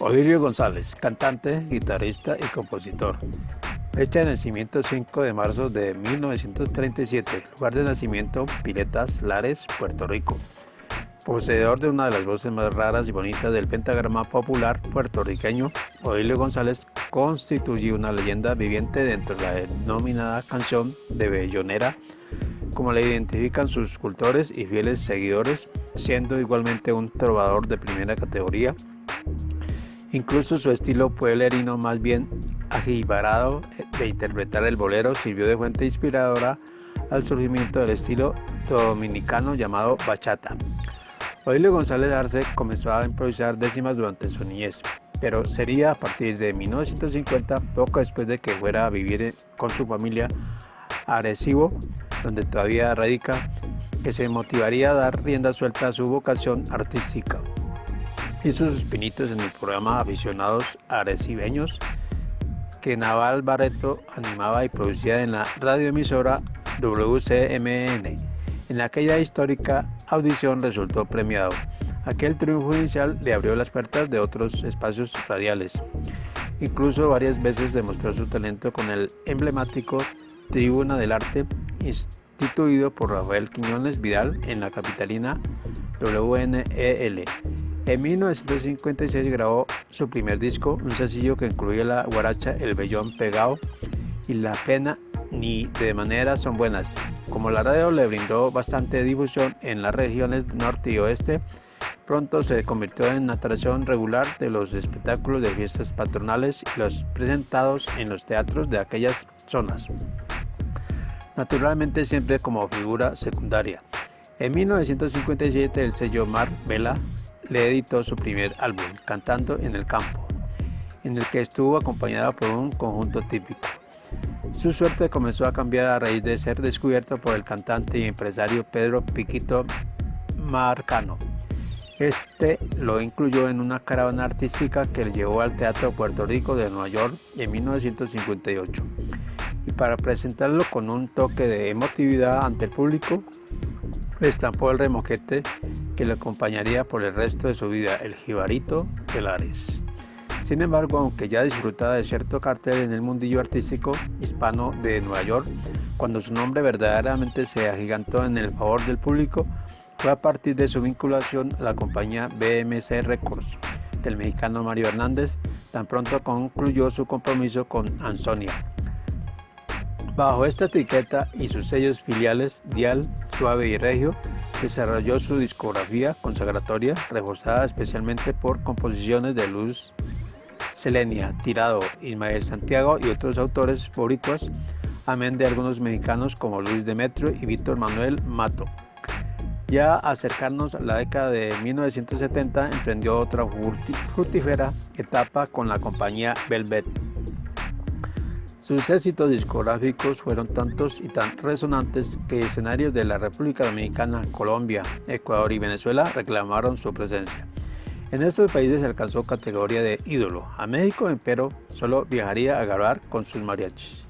Odilio González, cantante, guitarrista y compositor. Fecha de nacimiento 5 de marzo de 1937, lugar de nacimiento Piletas, Lares, Puerto Rico. Poseedor de una de las voces más raras y bonitas del pentagrama popular puertorriqueño, Odilio González constituye una leyenda viviente dentro de la denominada canción de Bellonera, como le identifican sus cultores y fieles seguidores, siendo igualmente un trovador de primera categoría Incluso su estilo pueblerino más bien ajibarado de interpretar el bolero sirvió de fuente inspiradora al surgimiento del estilo dominicano llamado bachata. Odilio González Arce comenzó a improvisar décimas durante su niñez, pero sería a partir de 1950, poco después de que fuera a vivir con su familia a Arecibo, donde todavía radica, que se motivaría a dar rienda suelta a su vocación artística hizo sus pinitos en el programa Aficionados Arecibeños que Naval Barreto animaba y producía en la radioemisora WCMN. En aquella histórica audición resultó premiado. Aquel triunfo inicial le abrió las puertas de otros espacios radiales. Incluso varias veces demostró su talento con el emblemático Tribuna del Arte instituido por Rafael Quiñones Vidal en la capitalina WNEL. En 1956 grabó su primer disco, un sencillo que incluye la guaracha El Bellón Pegado y La Pena ni de manera son buenas. Como la radio le brindó bastante difusión en las regiones norte y oeste, pronto se convirtió en atracción regular de los espectáculos de fiestas patronales y los presentados en los teatros de aquellas zonas. Naturalmente siempre como figura secundaria. En 1957 el sello Mar Vela le editó su primer álbum, Cantando en el Campo, en el que estuvo acompañada por un conjunto típico. Su suerte comenzó a cambiar a raíz de ser descubierto por el cantante y empresario Pedro Piquito Marcano. Este lo incluyó en una caravana artística que le llevó al Teatro Puerto Rico de Nueva York en 1958. Y para presentarlo con un toque de emotividad ante el público, estampó el remoquete que le acompañaría por el resto de su vida, el jibarito de Lares. Sin embargo, aunque ya disfrutaba de cierto cartel en el mundillo artístico hispano de Nueva York, cuando su nombre verdaderamente se agigantó en el favor del público, fue a partir de su vinculación a la compañía BMC Records del mexicano Mario Hernández, tan pronto concluyó su compromiso con Ansonia. Bajo esta etiqueta y sus sellos filiales Dial, Suave y Regio, desarrolló su discografía consagratoria, reforzada especialmente por composiciones de Luz Selenia, Tirado, Ismael Santiago y otros autores favoritos, amén de algunos mexicanos como Luis Demetrio y Víctor Manuel Mato. Ya acercarnos a la década de 1970 emprendió otra fructífera etapa con la compañía Velvet. Sus éxitos discográficos fueron tantos y tan resonantes que escenarios de la República Dominicana, Colombia, Ecuador y Venezuela reclamaron su presencia. En estos países alcanzó categoría de ídolo. A México, empero, solo viajaría a grabar con sus mariachis.